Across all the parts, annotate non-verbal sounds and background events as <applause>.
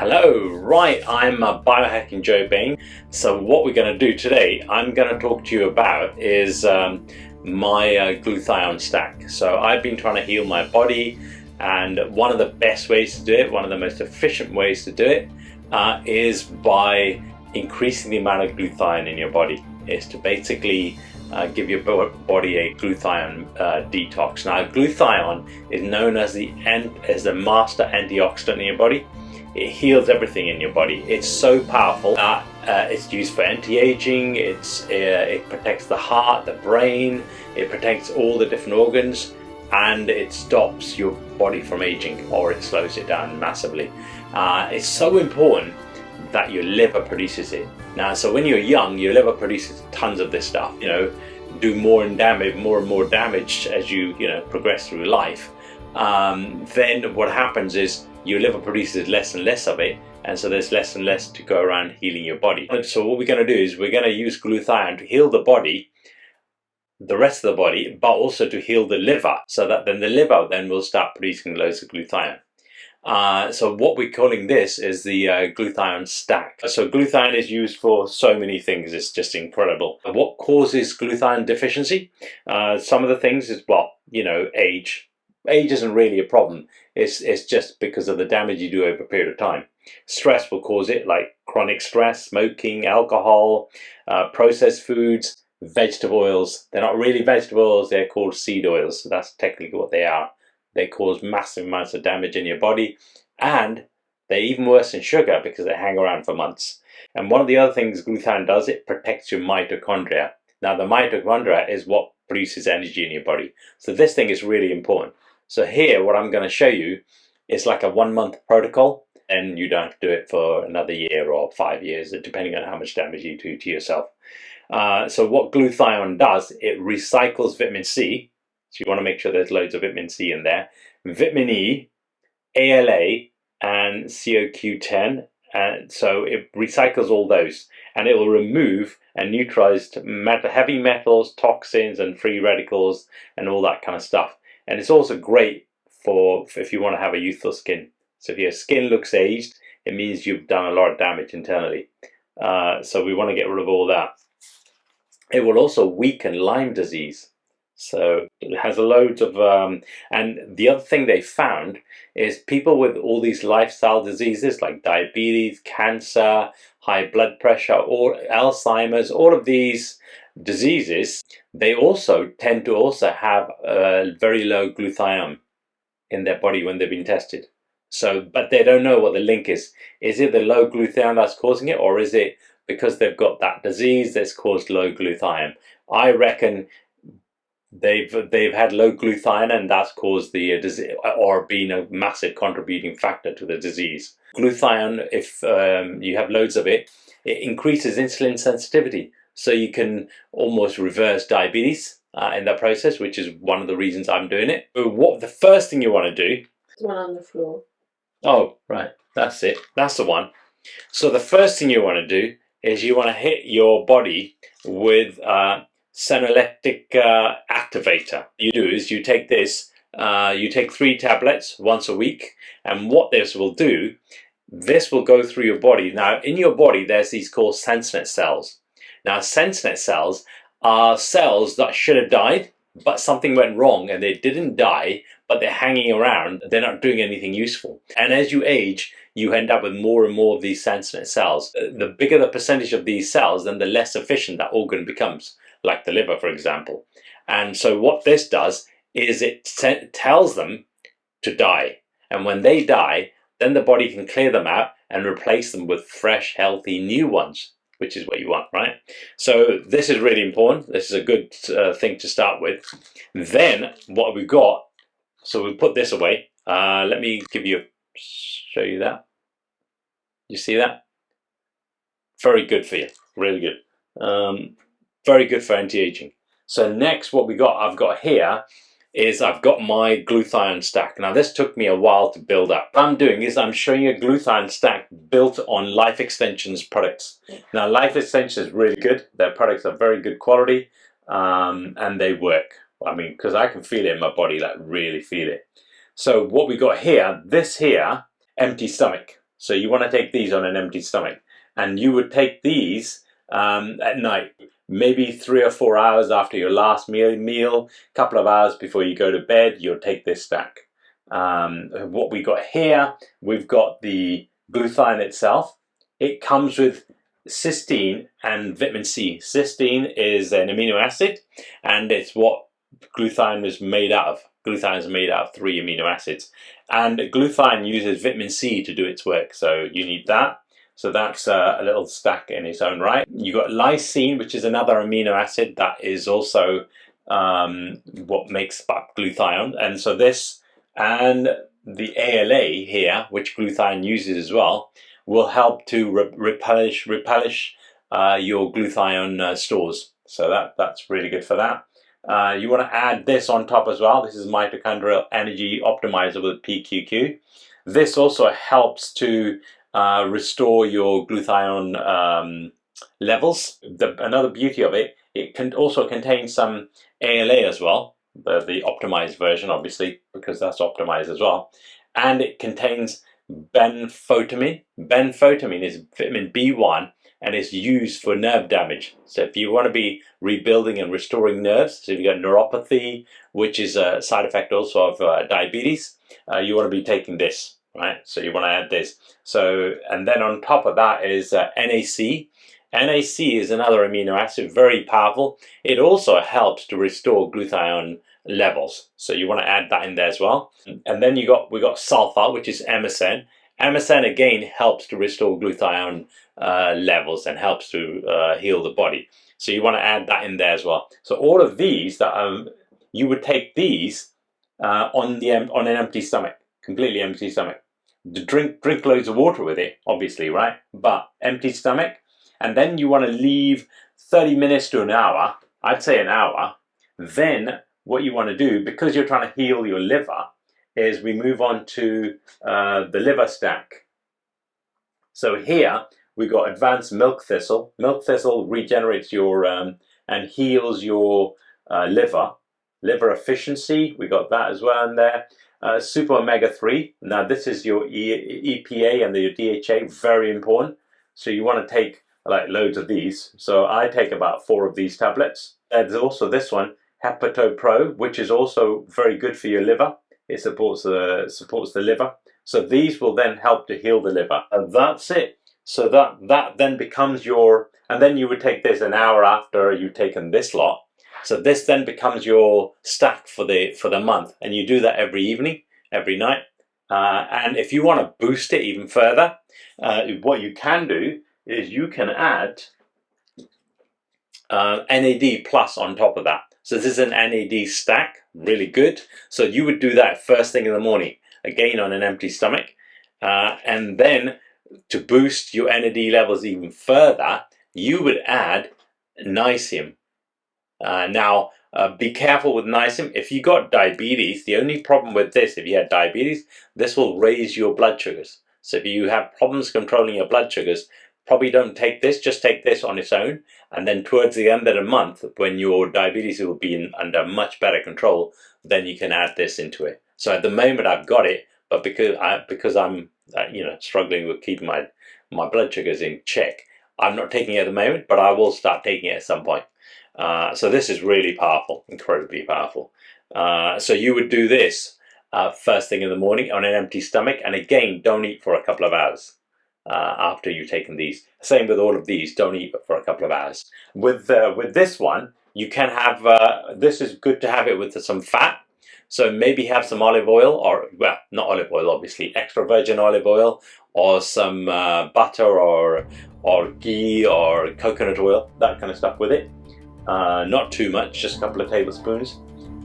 Hello, right, I'm uh, Biohacking Joe Bain. So what we're going to do today, I'm going to talk to you about is um, my uh, glutathione stack. So I've been trying to heal my body and one of the best ways to do it, one of the most efficient ways to do it, uh, is by increasing the amount of glutathione in your body. Is to basically uh, give your body a glutathione uh, detox. Now glutathione is known as the, as the master antioxidant in your body. It heals everything in your body. It's so powerful that uh, it's used for anti-aging, it's, uh, it protects the heart, the brain, it protects all the different organs and it stops your body from aging or it slows it down massively. Uh, it's so important that your liver produces it. Now, so when you're young, your liver produces tons of this stuff, you know, do more and damage, more and more damage as you, you know, progress through life. Um, then what happens is your liver produces less and less of it and so there's less and less to go around healing your body. And so what we're going to do is we're going to use glutathione to heal the body, the rest of the body, but also to heal the liver so that then the liver then will start producing loads of glutathione. Uh, so what we're calling this is the uh, glutathione stack. So glutathione is used for so many things, it's just incredible. What causes glutathione deficiency? Uh, some of the things is, well, you know, age, age isn't really a problem. It's, it's just because of the damage you do over a period of time. Stress will cause it, like chronic stress, smoking, alcohol, uh, processed foods, vegetable oils. They're not really vegetable oils, they're called seed oils. So that's technically what they are. They cause massive amounts of damage in your body and they're even worse than sugar because they hang around for months. And one of the other things glutathione does, it protects your mitochondria. Now the mitochondria is what produces energy in your body. So this thing is really important. So here, what I'm going to show you is like a one month protocol and you don't do it for another year or five years, depending on how much damage you do to yourself. Uh, so what glutathione does, it recycles vitamin C. So you want to make sure there's loads of vitamin C in there. Vitamin E, ALA, and CoQ10. And so it recycles all those and it will remove and neutralize heavy metals, toxins, and free radicals, and all that kind of stuff. And it's also great for if you want to have a youthful skin. So if your skin looks aged, it means you've done a lot of damage internally. Uh, so we want to get rid of all that. It will also weaken Lyme disease. So it has a loads of, um, and the other thing they found is people with all these lifestyle diseases like diabetes, cancer, high blood pressure, or Alzheimer's, all of these diseases, they also tend to also have a very low glutathione in their body when they've been tested. So, but they don't know what the link is. Is it the low glutathione that's causing it, or is it because they've got that disease that's caused low glutathione? I reckon they've they've had low glutathione and that's caused the uh, disease or been a massive contributing factor to the disease. Glutathione, if um, you have loads of it, it increases insulin sensitivity. So you can almost reverse diabetes uh, in that process, which is one of the reasons I'm doing it. But what the first thing you want to do? one on the floor. Oh, right. That's it. That's the one. So the first thing you want to do is you want to hit your body with a senolytic uh, activator. You do is you take this, uh, you take three tablets once a week, and what this will do, this will go through your body. Now, in your body, there's these called senescent cells. Now, senescent cells are cells that should have died, but something went wrong and they didn't die, but they're hanging around. They're not doing anything useful. And as you age, you end up with more and more of these senescent cells. The bigger the percentage of these cells, then the less efficient that organ becomes, like the liver, for example. And so what this does is it tells them to die. And when they die, then the body can clear them out and replace them with fresh, healthy new ones which is what you want, right? So this is really important. This is a good uh, thing to start with. Then what we've got, so we put this away. Uh, let me give you, show you that. You see that? Very good for you, really good. Um, very good for anti-aging. So next what we got, I've got here is I've got my glutathione stack. Now this took me a while to build up. What I'm doing is I'm showing you a glutathione stack built on Life Extensions products. Now Life Extensions is really good. Their products are very good quality um, and they work. I mean, because I can feel it in my body, like really feel it. So what we got here, this here, empty stomach. So you want to take these on an empty stomach. And you would take these um, at night, maybe three or four hours after your last meal, meal, couple of hours before you go to bed, you'll take this stack. Um, what we got here, we've got the glutathione itself. It comes with cysteine and vitamin C. Cysteine is an amino acid and it's what glutathione is made out of. Glutathione is made out of three amino acids and glutathione uses vitamin C to do its work so you need that. So that's uh, a little stack in its own right. You've got glycine which is another amino acid that is also um, what makes up glutathione and so this and the ALA here which glutathione uses as well will help to re replenish, replenish uh, your glutathione uh, stores. So that, that's really good for that. Uh, you want to add this on top as well. This is mitochondrial energy optimizer with PQQ. This also helps to uh, restore your glutathione um, levels. The, another beauty of it, it can also contain some ALA as well, the, the optimized version obviously, because that's optimized as well. And it contains benfotiamine. Benfotiamine is vitamin B1 and it's used for nerve damage. So if you want to be rebuilding and restoring nerves, so if you've got neuropathy, which is a side effect also of uh, diabetes, uh, you want to be taking this, right? So you want to add this. So, and then on top of that is uh, NAC. NAC is another amino acid, very powerful. It also helps to restore glutathione levels. So you want to add that in there as well. And then you got we got sulfur, which is MSM. MSM again helps to restore glutathione uh, levels and helps to uh, heal the body. So you want to add that in there as well. So all of these that um, you would take these uh, on the on an empty stomach, completely empty stomach. Drink drink loads of water with it, obviously, right? But empty stomach, and then you want to leave 30 minutes to an hour. I'd say an hour. Then what you want to do, because you're trying to heal your liver, is we move on to uh, the liver stack. So here we've got advanced milk thistle. Milk thistle regenerates your um, and heals your uh, liver. Liver efficiency, we got that as well in there. Uh, super omega 3. Now this is your e EPA and your DHA, very important. So you want to take like loads of these. So I take about four of these tablets. there's also this one, Hepato Pro, which is also very good for your liver. It supports the supports the liver. So these will then help to heal the liver. And that's it. So that that then becomes your and then you would take this an hour after you've taken this lot. So this then becomes your stack for the for the month, and you do that every evening, every night. Uh, and if you want to boost it even further, uh, what you can do is you can add uh, NAD plus on top of that. So this is an NAD stack, really good. So you would do that first thing in the morning, again on an empty stomach. Uh, and then to boost your NAD levels even further, you would add niacin. Uh, now, uh, be careful with niacin. If you got diabetes, the only problem with this, if you had diabetes, this will raise your blood sugars. So if you have problems controlling your blood sugars, probably don't take this, just take this on its own. And then towards the end of the month, when your diabetes will be in, under much better control, then you can add this into it. So at the moment I've got it, but because, I, because I'm uh, you know struggling with keeping my, my blood sugars in check, I'm not taking it at the moment, but I will start taking it at some point. Uh, so this is really powerful, incredibly powerful. Uh, so you would do this uh, first thing in the morning on an empty stomach, and again, don't eat for a couple of hours uh, after you've taken these. Same with all of these, don't eat for a couple of hours. With, uh, with this one, you can have, uh, this is good to have it with some fat. So maybe have some olive oil or, well, not olive oil, obviously, extra virgin olive oil or some uh, butter or, or ghee or coconut oil, that kind of stuff with it. Uh, not too much, just a couple of tablespoons,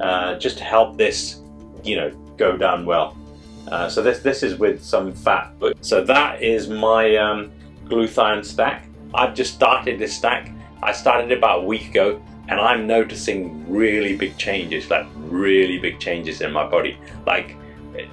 uh, just to help this, you know, go down well. Uh, so this this is with some fat. So that is my um, glutathione stack. I've just started this stack. I started about a week ago and I'm noticing really big changes, like really big changes in my body. Like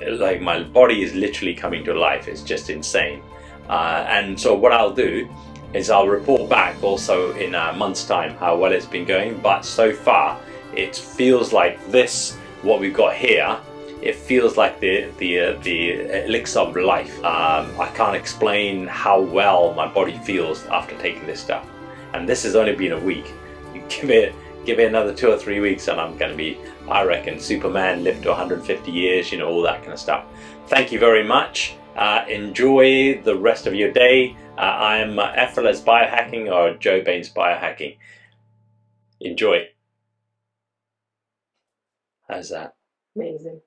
like my body is literally coming to life. It's just insane. Uh, and so what I'll do is I'll report back also in a month's time how well it's been going. But so far, it feels like this, what we've got here, it feels like the the uh, the elixir of life. Um, I can't explain how well my body feels after taking this stuff, and this has only been a week. You <laughs> give it give it another two or three weeks, and I'm going to be, I reckon, Superman, live to 150 years, you know, all that kind of stuff. Thank you very much. Uh, enjoy the rest of your day. Uh, I'm uh, Effortless Biohacking or Joe Baines Biohacking. Enjoy. How's that? Amazing.